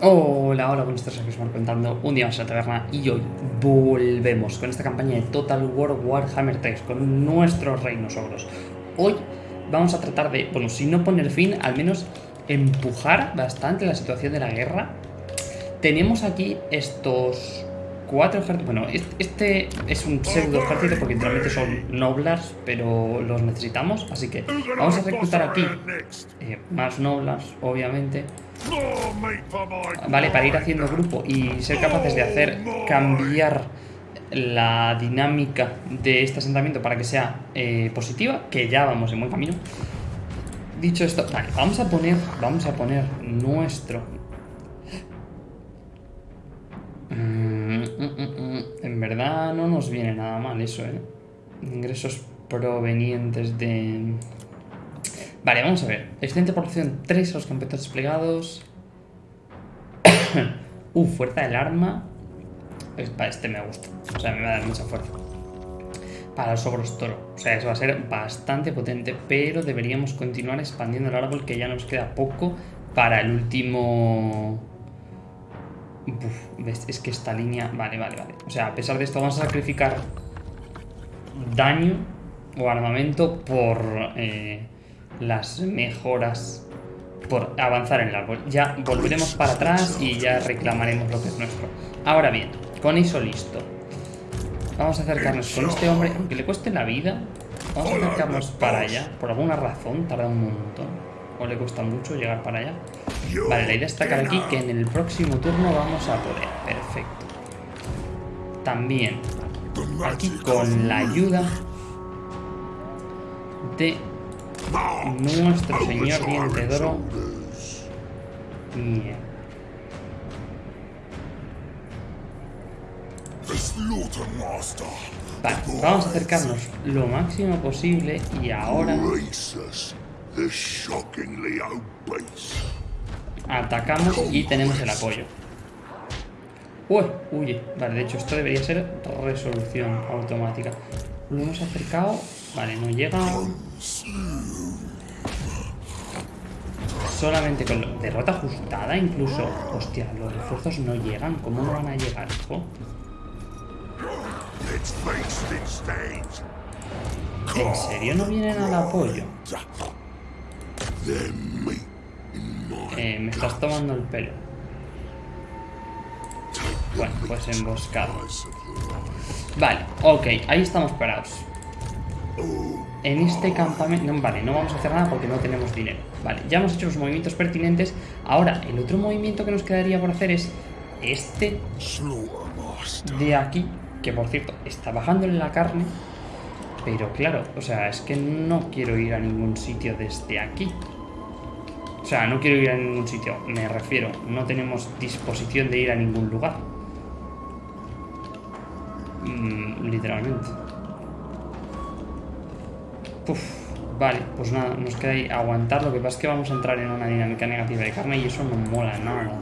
Hola, hola, buenos días, aquí contando un día más en la taberna y hoy volvemos con esta campaña de Total War Warhammer 3 con nuestros reinos ogros. Hoy vamos a tratar de, bueno, si no poner fin, al menos empujar bastante la situación de la guerra. Tenemos aquí estos cuatro ejércitos. Bueno, este es un pseudo ejército porque literalmente son noblars, pero los necesitamos. Así que vamos a reclutar aquí eh, más noblars, obviamente. Vale, para ir haciendo grupo y ser capaces de hacer cambiar la dinámica de este asentamiento para que sea eh, positiva, que ya vamos en buen camino. Dicho esto, vale, vamos a poner, vamos a poner nuestro en verdad no nos viene nada mal eso, ¿eh? Ingresos provenientes de... Vale, vamos a ver. Excelente población 3 a los campeones desplegados. uh, fuerza del arma. Para este me gusta. O sea, me va a dar mucha fuerza. Para los ogros toro. O sea, eso va a ser bastante potente. Pero deberíamos continuar expandiendo el árbol que ya nos queda poco para el último es que esta línea... Vale, vale, vale. O sea, a pesar de esto vamos a sacrificar daño o armamento por eh, las mejoras, por avanzar en el árbol. Ya volveremos para atrás y ya reclamaremos lo que es nuestro. Ahora bien, con eso listo. Vamos a acercarnos con este hombre, aunque le cueste la vida. Vamos a acercarnos para allá. Por alguna razón, tarda un montón o le cuesta mucho llegar para allá. Vale, la idea está destacar aquí que en el próximo turno vamos a poder. Perfecto. También, aquí con la ayuda de nuestro señor diente de oro. Vale, vamos a acercarnos lo máximo posible y ahora Atacamos y tenemos el apoyo. Uy, uy, vale, de hecho esto debería ser resolución automática. Lo hemos acercado. Vale, no llega. Solamente con derrota ajustada, incluso. Hostia, los refuerzos no llegan. ¿Cómo no van a llegar, hijo? ¿En serio no vienen al apoyo? Eh, me estás tomando el pelo. Bueno, pues emboscado. Vale, ok, ahí estamos parados. En este campamento... vale, no vamos a hacer nada porque no tenemos dinero. Vale, ya hemos hecho los movimientos pertinentes. Ahora, el otro movimiento que nos quedaría por hacer es este de aquí, que por cierto, está bajando en la carne. Pero claro, o sea, es que no quiero ir a ningún sitio desde aquí. O sea, no quiero ir a ningún sitio, me refiero, no tenemos disposición de ir a ningún lugar. Mm, literalmente. Uf, vale, pues nada, nos queda ahí aguantar. Lo que pasa es que vamos a entrar en una dinámica negativa de carne y eso no mola nada.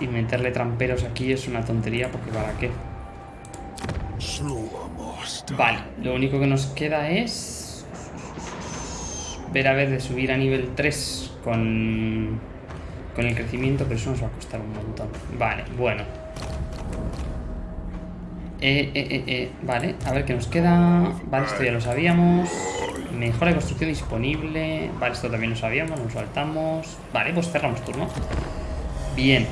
Y meterle tramperos aquí es una tontería porque ¿para qué? Vale, lo único que nos queda es ver a ver de subir a nivel 3 con, con el crecimiento, pero eso nos va a costar un montón. Vale, bueno. Eh, eh, eh, eh, vale, a ver qué nos queda. Vale, esto ya lo sabíamos. Mejora de construcción disponible. Vale, esto también lo sabíamos, nos saltamos. Vale, pues cerramos turno. Bien.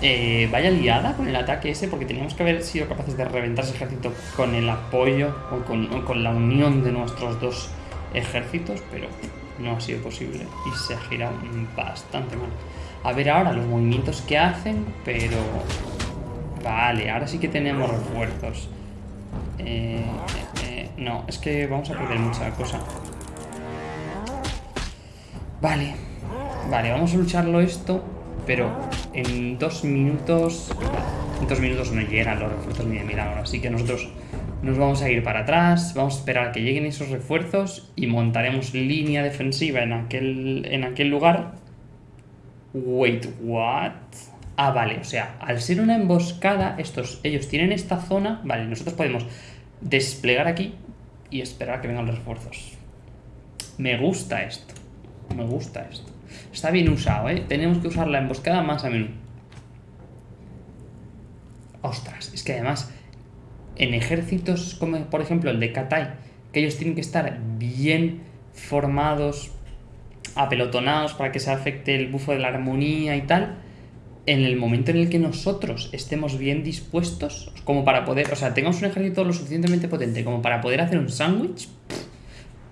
Eh, vaya liada con el ataque ese, porque teníamos que haber sido capaces de reventar ese ejército con el apoyo o con, o con la unión de nuestros dos ejércitos, pero no ha sido posible y se ha girado bastante mal. A ver ahora los movimientos que hacen, pero... Vale, ahora sí que tenemos refuerzos. Eh, eh, no, es que vamos a perder mucha cosa. Vale. Vale, vamos a lucharlo esto, pero en dos minutos... En dos minutos no llegan los refuerzos ni de milagro, así que nosotros nos vamos a ir para atrás, vamos a esperar a que lleguen esos refuerzos y montaremos línea defensiva en aquel, en aquel lugar. Wait, what? Ah, vale, o sea, al ser una emboscada, estos, ellos tienen esta zona, vale, nosotros podemos desplegar aquí y esperar que vengan los refuerzos. Me gusta esto, me gusta esto. Está bien usado, ¿eh? Tenemos que usar la emboscada más a menudo. Ostras, es que además en ejércitos como por ejemplo el de Katai, que ellos tienen que estar bien formados, apelotonados para que se afecte el bufo de la armonía y tal, en el momento en el que nosotros estemos bien dispuestos, como para poder, o sea, tengamos un ejército lo suficientemente potente como para poder hacer un sándwich,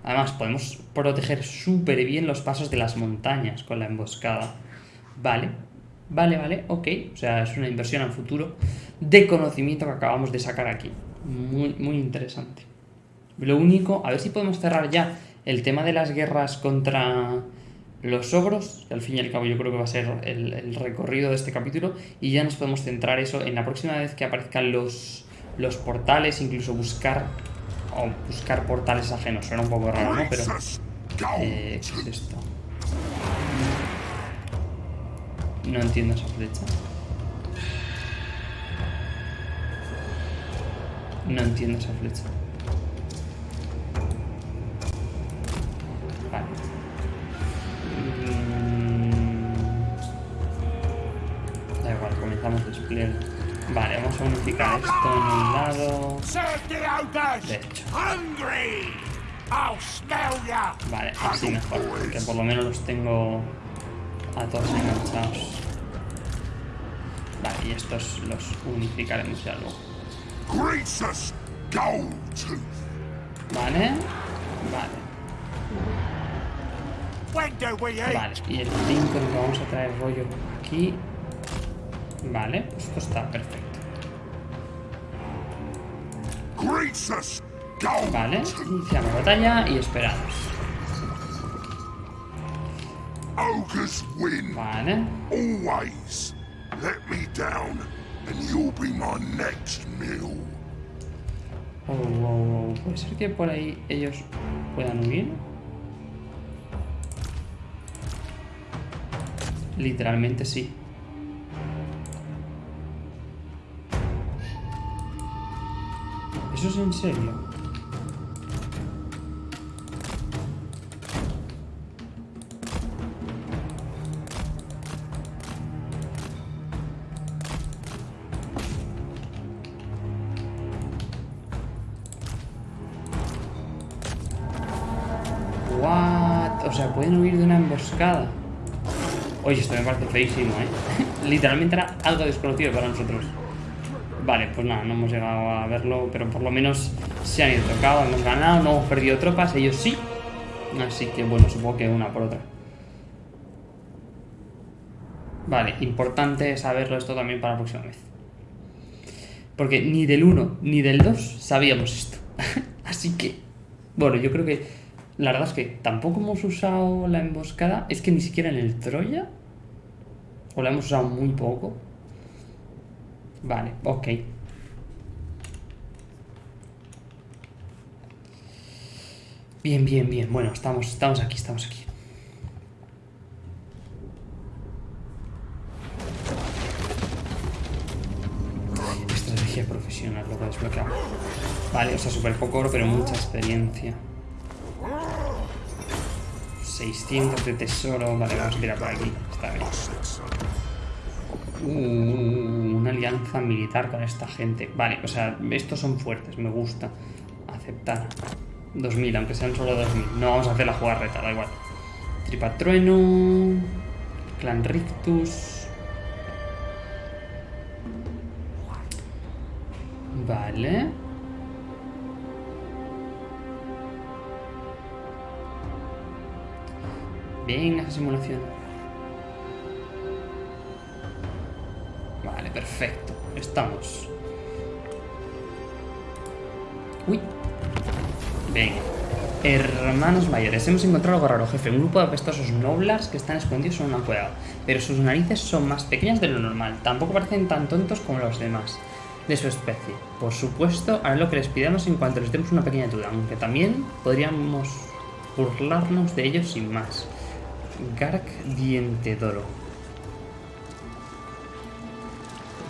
además podemos proteger súper bien los pasos de las montañas con la emboscada. Vale, vale, vale, ok, o sea, es una inversión al futuro de conocimiento que acabamos de sacar aquí. Muy, muy interesante. Lo único, a ver si podemos cerrar ya el tema de las guerras contra los ogros, que al fin y al cabo yo creo que va a ser el, recorrido de este capítulo, y ya nos podemos centrar eso en la próxima vez que aparezcan los, los portales, incluso buscar o buscar portales ajenos. Suena un poco raro, ¿no? Pero... Eh, ¿Qué es esto? No entiendo esa flecha. No entiendo esa flecha. Unificar esto en un lado. De hecho. Vale, así mejor, porque por lo menos los tengo a todos enganchados. Vale, y estos los unificaremos ya luego. Vale. Vale. Vale, y el 5 nos vamos a traer rollo aquí. Vale, pues esto está perfecto. Vale, iniciamos batalla y esperamos. Vale. Always let me down and you'll be my next meal. Oh, oh, oh. ¿Puede ser que por ahí ellos puedan huir? Literalmente sí. ¿Eso es en serio? What? O sea, pueden huir de una emboscada. Oye, esto me parece feísimo, ¿eh? Literalmente era algo desconocido para nosotros. Vale, pues nada, no hemos llegado a verlo, pero por lo menos se han ido tocado, hemos ganado, no hemos perdido tropas, ellos sí. Así que bueno, supongo que una por otra. Vale, importante saberlo esto también para la próxima vez. Porque ni del 1 ni del 2 sabíamos esto. Así que, bueno, yo creo que la verdad es que tampoco hemos usado la emboscada. Es que ni siquiera en el Troya. O la hemos usado muy poco. Vale, ok. Bien, bien, bien. Bueno, estamos, estamos aquí, estamos aquí. Estrategia profesional, lo que desbloqueado. Vale, o sea, súper poco oro, pero mucha experiencia. 600 de tesoro. Vale, vamos a tirar por aquí. Está bien. Uh, una alianza militar con esta gente. Vale, o sea, estos son fuertes, me gusta. Aceptar. 2000, aunque sean solo 2000. No vamos a hacer la jugarreta, da igual. Tripatrueno. Clan Rictus. Vale. Venga, simulación. Perfecto. Estamos. Uy. Venga. Hermanos mayores, hemos encontrado algo raro, jefe. Un grupo de apestosos noblars que están escondidos en una cueva. Pero sus narices son más pequeñas de lo normal. Tampoco parecen tan tontos como los demás de su especie. Por supuesto, haré lo que les pidamos en cuanto les demos una pequeña duda, aunque también podríamos burlarnos de ellos sin más. Gark Dientedoro.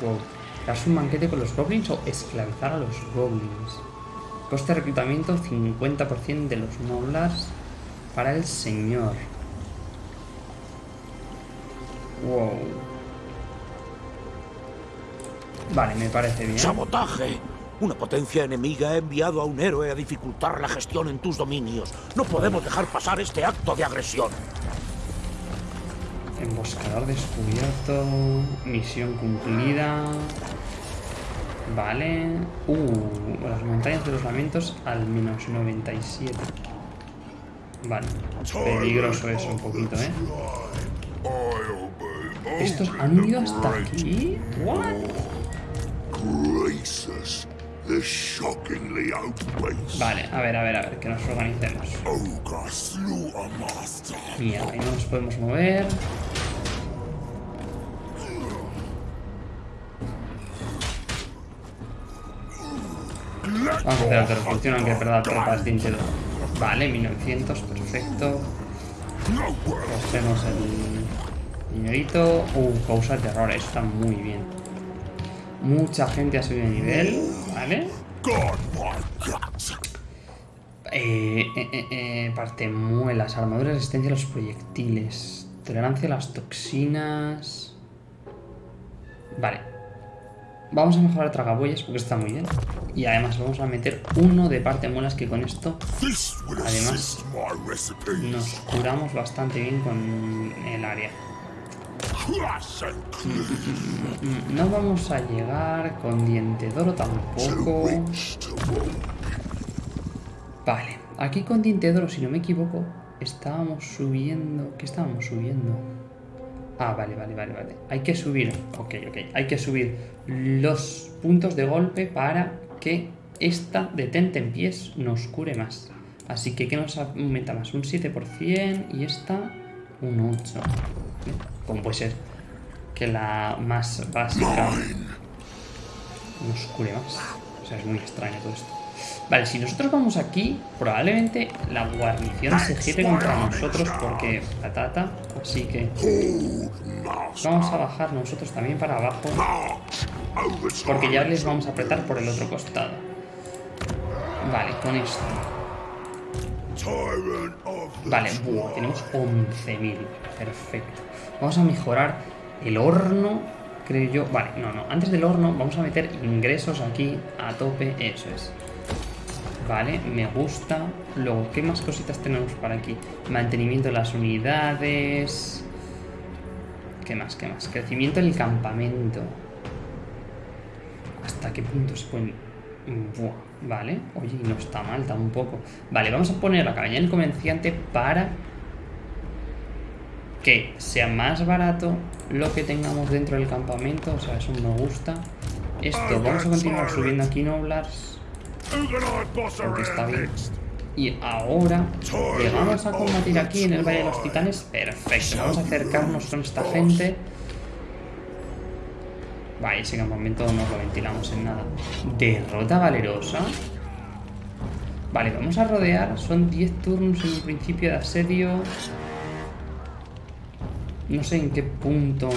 Wow. un banquete con los goblins o esclavizar a los goblins? Coste de reclutamiento 50% de los noblars para el señor. Wow. Vale, me parece bien. ¡Sabotaje! Una potencia enemiga ha enviado a un héroe a dificultar la gestión en tus dominios. No podemos dejar pasar este acto de agresión. Emboscador descubierto. Misión cumplida. Vale. Uh, las montañas de los lamentos al menos 97. Vale. Peligroso eso un poquito, ¿eh? ¿Estos han ido hasta aquí? ¿What? Vale, a ver, a ver, a ver, que nos organicemos. Mierda, ahí no nos podemos mover. Vamos a hacer otra revolución, aunque perda tropas de Intero. Vale, 1900, perfecto. Cogemos el dinerito. Uh, causa terror, está muy bien. Mucha gente ha subido de nivel, ¿vale? Eh, eh, eh, eh, parte muelas, armadura resistencia a los proyectiles, tolerancia a las toxinas. Vale. Vamos a mejorar tragabueyas porque está muy bien. Y además vamos a meter uno de parte muelas que con esto Además, nos curamos bastante bien con el área. No vamos a llegar con diente de oro tampoco. Vale, aquí con diente de oro, si no me equivoco, estábamos subiendo... ¿Qué estábamos subiendo? Ah, vale, vale, vale, vale. Hay que subir... Ok, ok. Hay que subir los puntos de golpe para que esta detente en pies nos cure más. Así que, ¿qué nos aumenta más? Un 7% y esta un 8. Como puede ser que la más básica nos cure más. O sea, es muy extraño todo esto. Vale, si nosotros vamos aquí, probablemente la guarnición se gire contra nosotros porque patata. Así que vamos a bajar nosotros también para abajo porque ya les vamos a apretar por el otro costado. Vale, con esto. Vale, buah, tenemos 11.000. Perfecto. Vamos a mejorar el horno, creo yo. Vale, no, no. Antes del horno vamos a meter ingresos aquí a tope. Eso es. Vale, me gusta. Luego, ¿qué más cositas tenemos por aquí? Mantenimiento de las unidades. ¿Qué más? ¿Qué más? Crecimiento del campamento. ¿Hasta qué punto se pueden...? Buah, vale. Oye, no está mal tampoco. Vale, vamos a poner la cabaña del comerciante para que sea más barato lo que tengamos dentro del campamento. O sea, eso me gusta. Esto, vamos a continuar subiendo aquí noblars. Porque está bien. Y ahora llegamos a combatir aquí en el Valle de los Titanes. Perfecto, vamos a acercarnos con esta gente. Vale, ese campamento no lo ventilamos en nada. Derrota valerosa. Vale, vamos a rodear. Son 10 turnos en un principio de asedio. No sé en qué punto.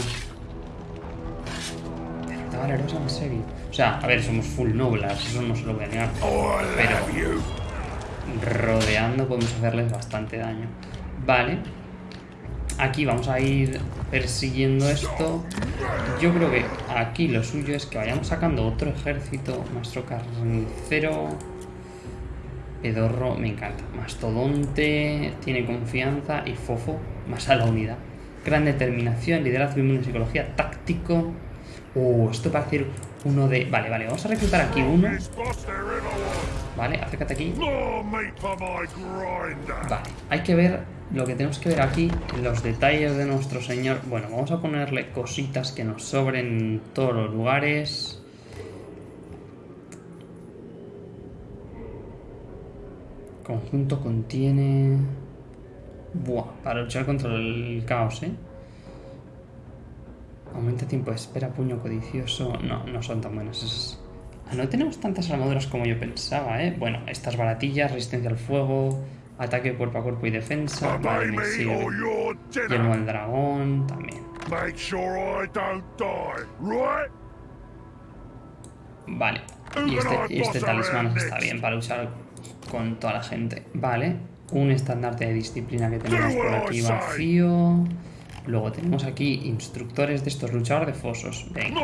Derrota valerosa, en serio. O sea, a ver, somos full noblas, eso no se lo voy a negar. Pero rodeando podemos hacerles bastante daño. Vale. Aquí vamos a ir persiguiendo esto. Yo creo que aquí lo suyo es que vayamos sacando otro ejército. Maestro carnicero. Pedorro, me encanta. Mastodonte, tiene confianza. Y Fofo, más a la unidad. Gran determinación, liderazgo, psicología, táctico. Uh, esto parece ir uno de... Vale, vale, vamos a reclutar aquí uno. Vale, acércate aquí. Vale, hay que ver lo que tenemos que ver aquí, los detalles de nuestro señor. Bueno, vamos a ponerle cositas que nos sobren en todos los lugares. Conjunto contiene... Buah, para luchar contra el caos, ¿eh? Aumenta tiempo de espera, puño codicioso... No, no son tan buenas esas. Ah, No tenemos tantas armaduras como yo pensaba, ¿eh? Bueno, estas baratillas, resistencia al fuego, ataque cuerpo a cuerpo y defensa. Vale, me sirve. dinner. del dragón, también. Vale. Y este, y este talismán está bien para usar con toda la gente. Vale. Un estandarte de disciplina que tenemos por aquí vacío. Luego tenemos aquí instructores de estos luchadores de fosos. Venga.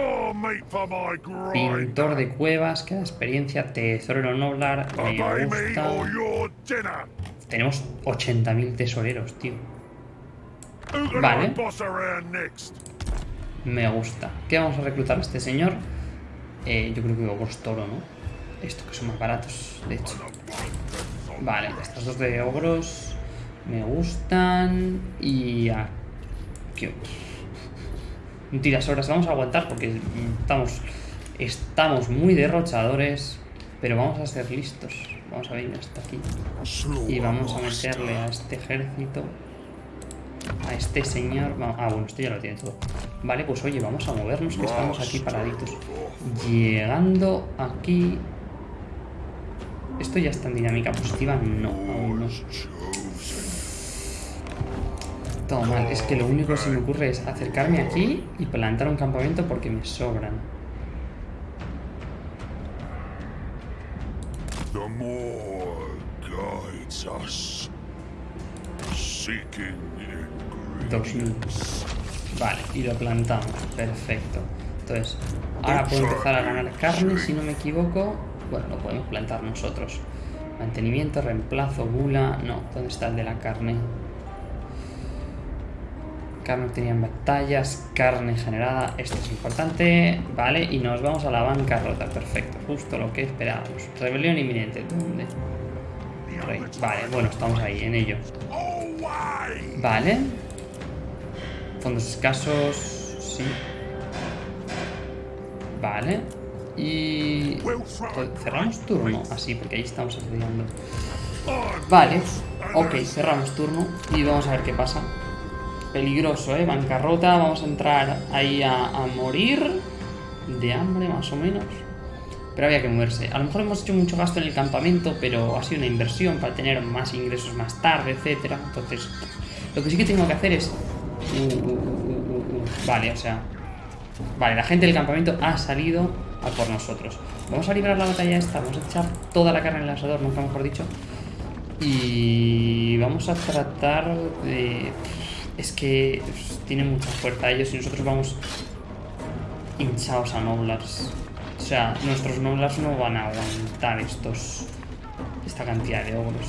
Pintor de cuevas, que da experiencia, tesorero noblar, me gusta. Tenemos 80.000 tesoreros, tío. Vale. Me gusta. ¿Qué vamos a reclutar a este señor? Eh, yo creo que ogros toro, ¿no? Estos que son más baratos, de hecho. Vale, estas dos de ogros me gustan. Y aquí. Un tirasoras vamos a aguantar porque estamos, estamos muy derrochadores. Pero vamos a ser listos. Vamos a venir hasta aquí. Y vamos a meterle a este ejército. A este señor. Ah, bueno, esto ya lo tiene todo. Vale, pues oye, vamos a movernos que estamos aquí paraditos. Llegando aquí. ¿Esto ya está en dinámica positiva? No, aún no. Todo mal. Es que lo único que se me ocurre es acercarme aquí y plantar un campamento porque me sobran. The more guides us. Seeking. Vale, y lo plantamos. Perfecto. Entonces, ahora puedo empezar a ganar carne, si no me equivoco. Bueno, lo podemos plantar nosotros. Mantenimiento, reemplazo, gula. No, ¿dónde está el de la carne? Carne obtenida en batallas, carne generada. Esto es importante. Vale, y nos vamos a la bancarrota. Perfecto, justo lo que esperábamos. Rebelión inminente. ¿Dónde? Rey. Vale, bueno, estamos ahí, en ello. Vale. Fondos escasos. Sí. Vale. Y... Cerramos turno. Así, porque ahí estamos asediando. Vale. Ok, cerramos turno. Y vamos a ver qué pasa. Peligroso, ¿eh? Bancarrota. Vamos a entrar ahí a, morir. De hambre, más o menos. Pero había que moverse. A lo mejor hemos hecho mucho gasto en el campamento, pero ha sido una inversión para tener más ingresos más tarde, etcétera. Entonces, lo que sí que tengo que hacer es... Uh, uh, uh. Vale, o sea... Vale, la gente del campamento ha salido a por nosotros. Vamos a librar la batalla esta, vamos a echar toda la carne en el asador, nunca mejor dicho. Y vamos a tratar de... Es que pues, tienen mucha fuerza ellos y nosotros vamos hinchados a Noblars. O sea, nuestros Noblars no van a aguantar estos... Esta cantidad de ogros.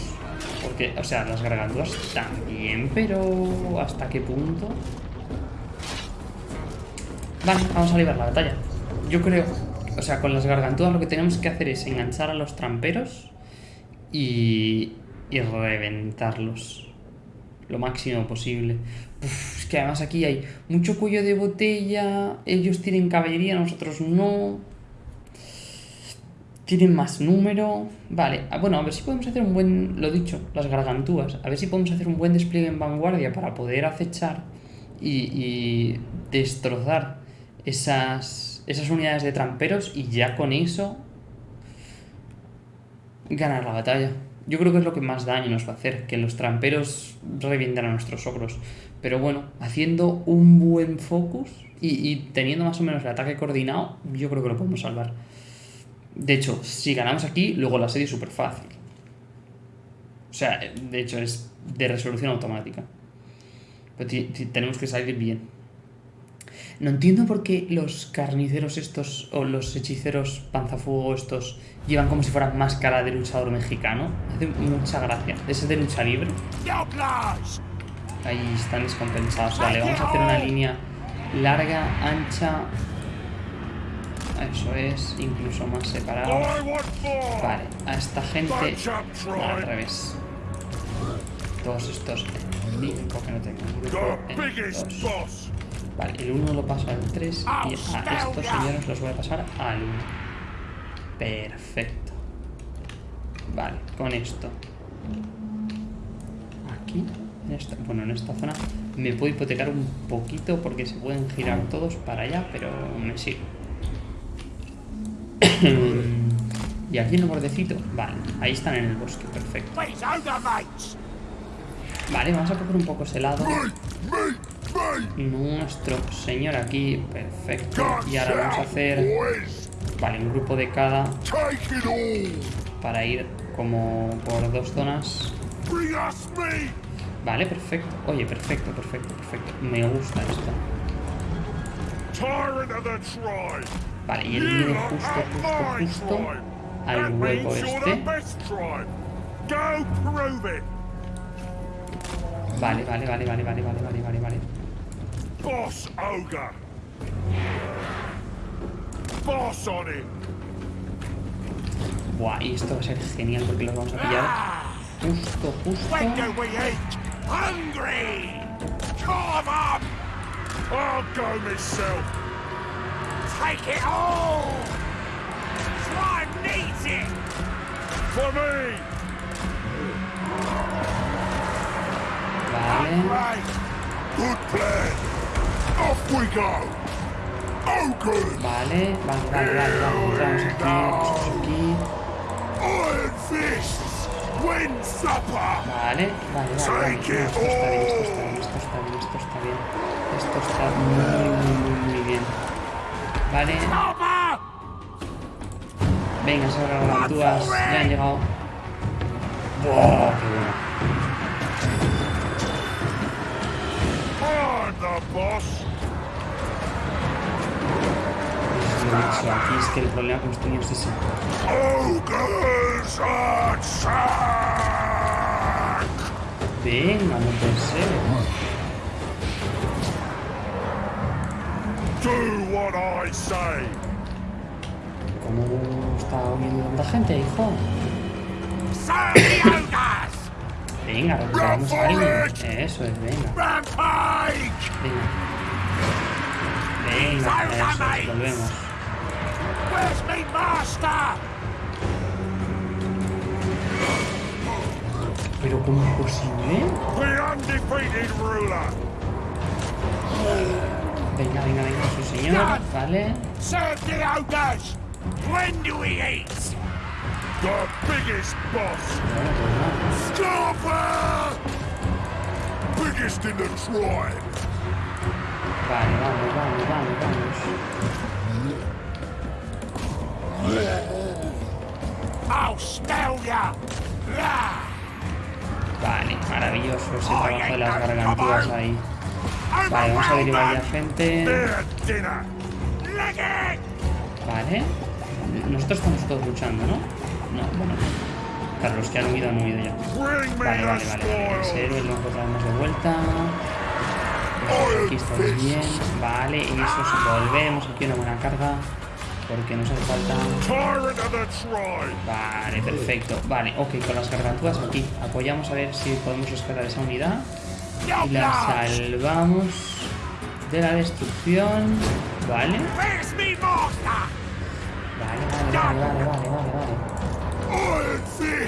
Porque, o sea, las gargantuas también, pero ¿hasta qué punto? Vale, vamos a librar la batalla. Yo creo, o sea, con las gargantuas lo que tenemos que hacer es enganchar a los tramperos y, y reventarlos lo máximo posible. Uf, es que además aquí hay mucho cuello de botella, ellos tienen caballería, nosotros no. Tienen más número. Vale, ah, bueno, a ver si podemos hacer un buen. Lo dicho, las gargantúas. A ver si podemos hacer un buen despliegue en vanguardia para poder acechar y, y destrozar esas, esas unidades de tramperos y ya con eso ganar la batalla. Yo creo que es lo que más daño nos va a hacer, que los tramperos revientan a nuestros ogros. Pero bueno, haciendo un buen focus y, y teniendo más o menos el ataque coordinado, yo creo que lo podemos salvar. De hecho, si ganamos aquí, luego la serie es súper fácil. O sea, de hecho es de resolución automática. Pero tenemos que salir bien. No entiendo por qué los carniceros estos o los hechiceros panzafuego estos llevan como si fueran máscara de luchador mexicano. Me hace mucha gracia. Ese es de lucha libre. Ahí están descompensados. Vale, vamos a hacer una línea larga, ancha. Eso es, incluso más separado. Vale, a esta gente al revés. Todos estos en mi que no tengo dos. Vale, el 1 lo paso al 3 y a estos señores los voy a pasar al 1. Perfecto. Vale, con esto. Aquí, en esta, bueno, en esta zona me puedo hipotecar un poquito porque se pueden girar todos para allá, pero me sigue. y aquí en el bordecito, vale, ahí están en el bosque, perfecto. Mates! Vale, vamos a coger un poco ese lado. Nuestro señor aquí, perfecto. Y ahora vamos a hacer, vale, un grupo de cada para ir como por dos zonas. Vale, perfecto. Oye, perfecto, perfecto, perfecto. Me gusta esto. Vale, y viene are justo, justo, justo al hueco este. vale, vale, vale, vale, vale, vale, vale, vale. Boss ogre. Boss on it. Buah, y esto va a ser genial porque los vamos a pillar ah! justo, justo. When do we eat? Hungry. Come up. I'll go myself. Take it all. Tribe needs it. For me. Vale. Right. Good plan. Vale, vale, vale, vale, vale. Entramos aquí, aquí. Vale, vale, vale, vale. No, esto está bien, esto está bien, esto está bien, esto está bien. Esto está muy, muy, muy, muy bien. Vale, venga, esas gargantuas ya han llegado. Buah, qué bueno. Boss. Es lo dicho, aquí es que el problema con los niños es ese. Venga, no puede ser. ¿Cómo está huyendo tanta gente, hijo? Venga, recuperamos a alguien. Eso es, venga. Venga. Venga, eso es, volvemos. Where's me master? Pero ¿cómo es posible? The undefeated ruler. Venga, venga, venga, su señor. Vale. Serve the ogres. When do we eat? The biggest boss. Pues Biggest in the tribe. Vale, vamos, vamos, vamos, vamos. Ah. Vale, maravilloso ese trabajo de las garganturas ahí. Vale, vamos a derivar ya gente. Vale. Nosotros estamos todos luchando, ¿no? No, bueno. Claro, los que han huido han huido ya. Vale, vale, vale. vale. Ese héroe lo encontramos de vuelta. Aquí estamos bien. Vale, y eso volvemos aquí una buena carga. Porque nos hace falta. Vale, perfecto. Vale, ok, con las garganturas aquí. Apoyamos a ver si podemos rescatar esa unidad. Y la salvamos de la destrucción. Vale. Vale, vale, vale, vale, vale, vale,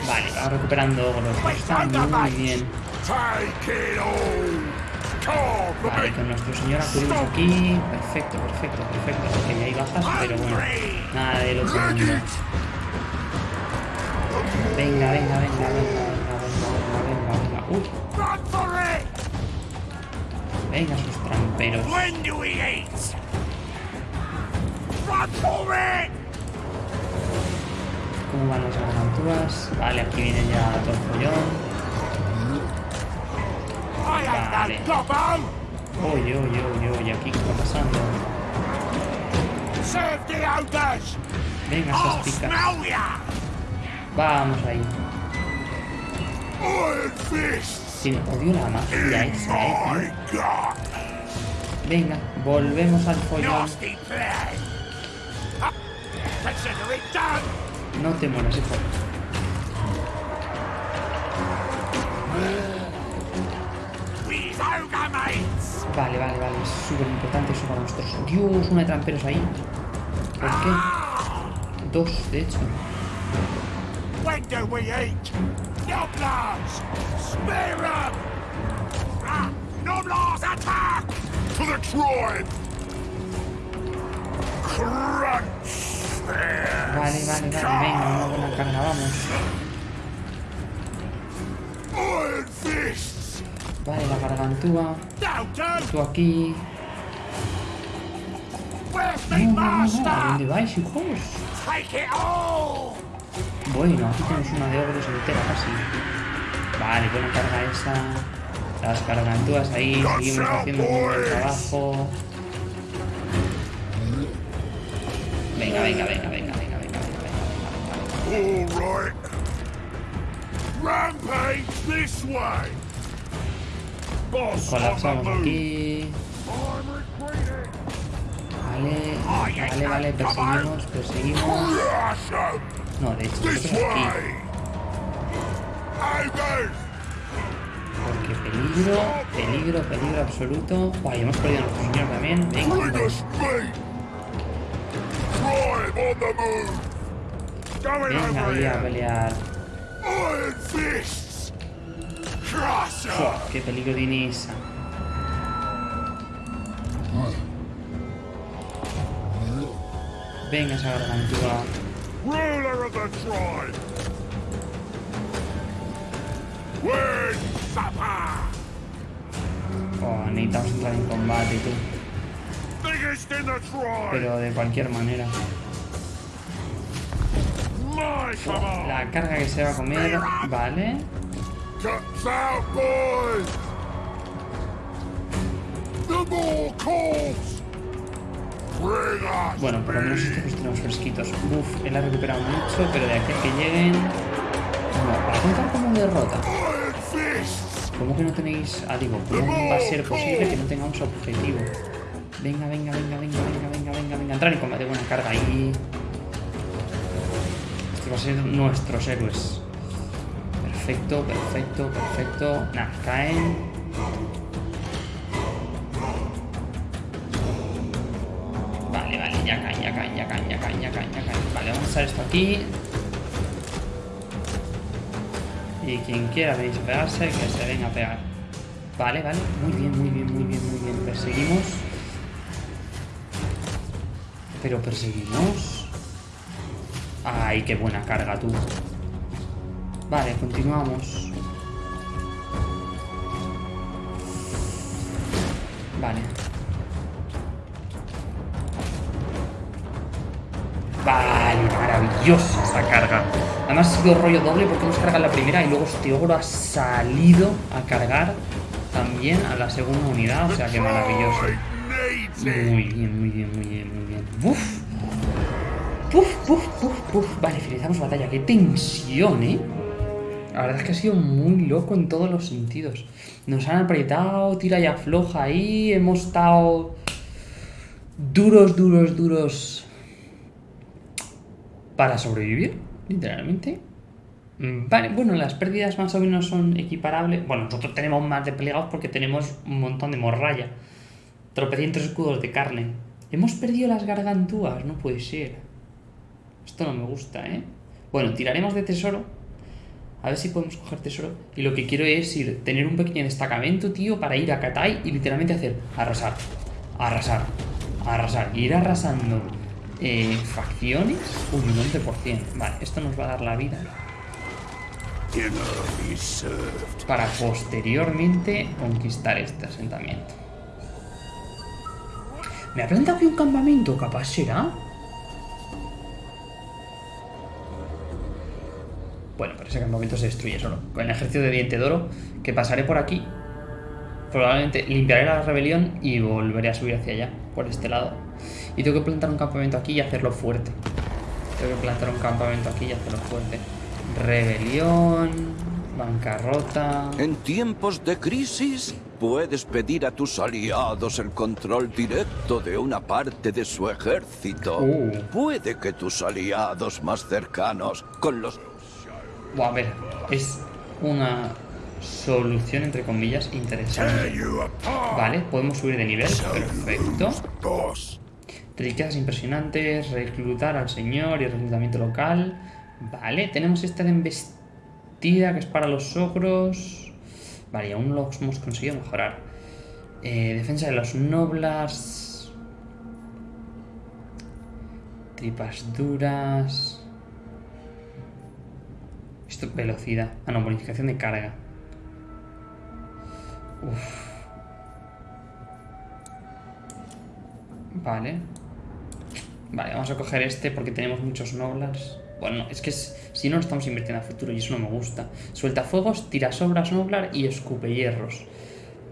vale. Vamos recuperando ogros. Está muy bien. Vale, con nuestro señor acudimos aquí. Perfecto, perfecto, perfecto. Ok, hay bajas, pero bueno. Nada del otro mundo. Venga, venga, venga, venga, venga, venga, venga, venga. Uy, venga, sus tramperos. ¿Cómo van las garganturas? Vale, aquí viene ya todo el follón. Vale. Oye, oye, oye, oye, aquí qué está pasando. Venga, sostica. Vamos ahí. Sí, odio la magia esta, eh. Venga, volvemos al follón. No te mueras, hijo. Vale, vale, vale. Es súper importante eso para nosotros. Dios, una de tramperos ahí. ¿Por qué? Dos, de hecho. When do we eat? Noblars! Spear Noblars attack! To the tribe! Crunch! There! Vale, vale, vale. Venga, una buena carga, vamos. Vale, la gargantúa. Tú aquí. Dónde vais, hijos? Bueno, aquí tenemos una de ogros entera casi. Vale, buena carga esa. Las gargantúas ahí, seguimos haciendo un buen trabajo. Venga, venga, venga, venga, venga, venga, venga, venga. All right. Rampage this way. Colapsamos aquí. Vale, vale, vale, perseguimos, perseguimos. No, de hecho, nosotros aquí. Porque peligro, peligro, peligro absoluto. Guay, hemos perdido a nuestro señor también. Venga, venga ahí a pelear. Fua, qué peligro tiene esa. Venga esa gargantúa. Ruler of the tribe. Word supper. Oh, necesitamos entrar en combate, tú. Pero de cualquier manera. La carga que se va a comer, vale. Out, boys. The more calls. Bring us. Bueno, por lo menos estos los tenemos fresquitos. Uf, él ha recuperado mucho, pero de aquí a que lleguen... No, para contar como derrota. ¿Cómo que no tenéis...? Ah, digo, ¿cómo va a ser posible que no tengamos objetivo? Venga, venga, venga, venga, venga, venga, venga, venga. Entrar en combate, buena carga ahí. Este va a ser nuestros héroes. Perfecto, perfecto, perfecto. Nah, caen. Vale, vale, ya caen, ya caen, ya caen, ya caen, ya caen, ya caen. Vale, vamos a echar esto aquí. Y quien quiera venir a pegarse, que se venga a pegar. Vale, vale. Muy bien, muy bien, muy bien, muy bien. Perseguimos. Pero perseguimos. Ay, qué buena carga tú. Vale, continuamos. Vale. Vale, maravillosa esa carga. Además ha sido rollo doble porque hemos cargado la primera y luego este ogro ha salido a cargar también a la segunda unidad. O sea que maravilloso. Muy bien, muy bien, muy bien, muy bien. ¡Buf! ¡Puf, puf, puf, puf! Vale, finalizamos batalla. ¡Qué tensión, eh! La verdad es que ha sido muy loco en todos los sentidos. Nos han apretado, tira y afloja ahí. Hemos estado duros, duros, duros para sobrevivir, literalmente. Mm, Vale, bueno, las pérdidas más o menos son equiparables. Bueno, nosotros tenemos más de plegados porque tenemos un montón de morralla. Tropecientos escudos de carne. Hemos perdido las gargantúas, no puede ser. Esto no me gusta, ¿eh? Bueno, tiraremos de tesoro. A ver si podemos coger tesoro. Y lo que quiero es ir, tener un pequeño destacamento, tío, para ir a Katai y literalmente hacer arrasar, arrasar, arrasar. Ir arrasando eh, facciones un 11%. Vale, esto nos va a dar la vida para posteriormente conquistar este asentamiento. ¿Me ha plantado aquí un campamento? ¿Capaz será? Bueno, pero ese campamento se destruye solo. Con el ejército de Diente de Oro, que pasaré por aquí. Probablemente limpiaré la rebelión y volveré a subir hacia allá, por este lado. Y tengo que plantar un campamento aquí y hacerlo fuerte. Tengo que plantar un campamento aquí y hacerlo fuerte. Rebelión, bancarrota. En tiempos de crisis, puedes pedir a tus aliados el control directo de una parte de su ejército. Uh. Puede que tus aliados más cercanos, con los A ver, es una solución entre comillas interesante. Vale, podemos subir de nivel, perfecto. Riquezas impresionantes, reclutar al señor y reclutamiento local. Vale, tenemos esta de embestida que es para los ogros. Vale, y aún no lo hemos conseguido mejorar. Eh, defensa de los noblas. Tripas duras. Esto, velocidad. Ah, no, bonificación de carga. Uf. Vale. Vale, vamos a coger este porque tenemos muchos noblars. Bueno, es que es- si no, no estamos invirtiendo a futuro y eso no me gusta. Suelta fuegos, tira sobras noblar y escupe hierros.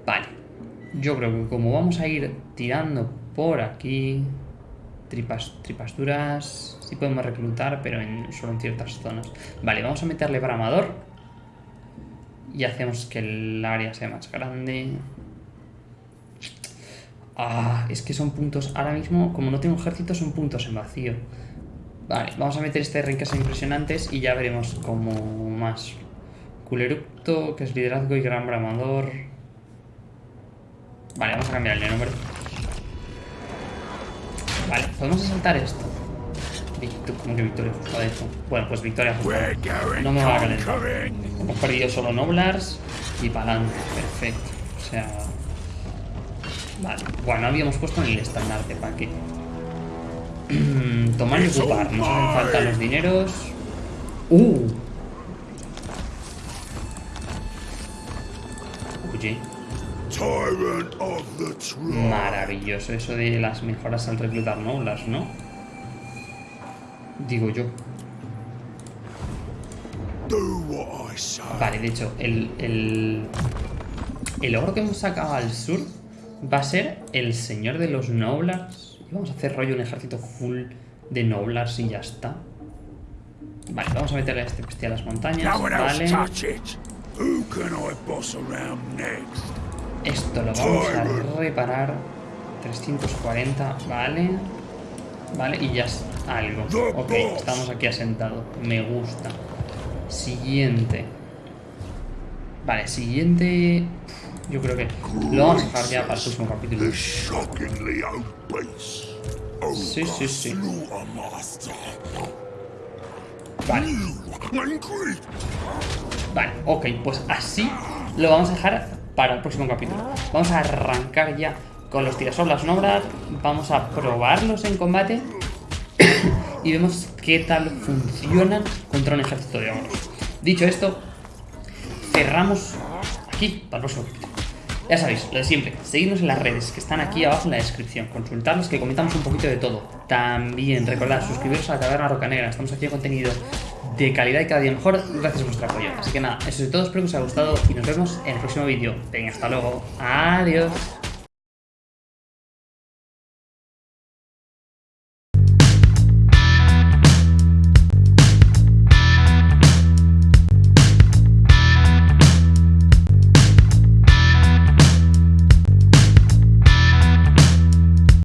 Vale. Yo creo que como vamos a ir tirando por aquí... Tripas, duras... Sí podemos reclutar, pero en, solo en ciertas zonas. Vale, vamos a meterle bramador. Y hacemos que el área sea más grande. Ah, es que son puntos... Ahora mismo, como no tengo ejército, son puntos en vacío. Vale, vamos a meter este rincas impresionantes y ya veremos como más. Culeructo, que es liderazgo y gran bramador. Vale, vamos a cambiar el nombre. Vale, podemos saltar esto. ¿Cómo que victoria justa de hecho? Bueno, pues victoria justa. No me va a calentar. Hemos perdido solo Noblars y pa'lante. Perfecto. O sea... Vale. Bueno, habíamos puesto en el estandarte, ¿para qué? Tomar y ocupar. Nos hacen falta los dineros. ¡Uh! Oye, maravilloso eso de las mejoras al reclutar Noblars, ¿no? Digo yo. Do what I say. Vale, de hecho, el, el, el ogro que hemos sacado al sur va a ser el señor de los Noblars. Y vamos a hacer rollo un ejército full de Noblars y ya está. Vale, vamos a meterle a este bestia a las montañas. Vale. Esto lo vamos a reparar. 340, vale. Vale, y ya es algo. Ok, estamos aquí asentados. Me gusta. Siguiente. Vale, siguiente. Yo creo que lo vamos a dejar ya para el próximo capítulo. Sí, sí, sí. Vale, vale, ok, pues así lo vamos a dejar para el próximo capítulo. Vamos a arrancar ya con los tirasolas nobras. Vamos a probarlos en combate. y vemos qué tal funcionan contra un ejército de ogros. Dicho esto, cerramos aquí para el próximo capítulo. Ya sabéis, lo de siempre, seguidnos en las redes que están aquí abajo en la descripción, consultarlos que comentamos un poquito de todo. También recordad suscribiros a la Taberna Roca Negra, estamos haciendo contenido de calidad y cada día mejor gracias a vuestro apoyo. Así que nada, eso es todo, espero que os haya gustado y nos vemos en el próximo vídeo. Venga, hasta luego, adiós.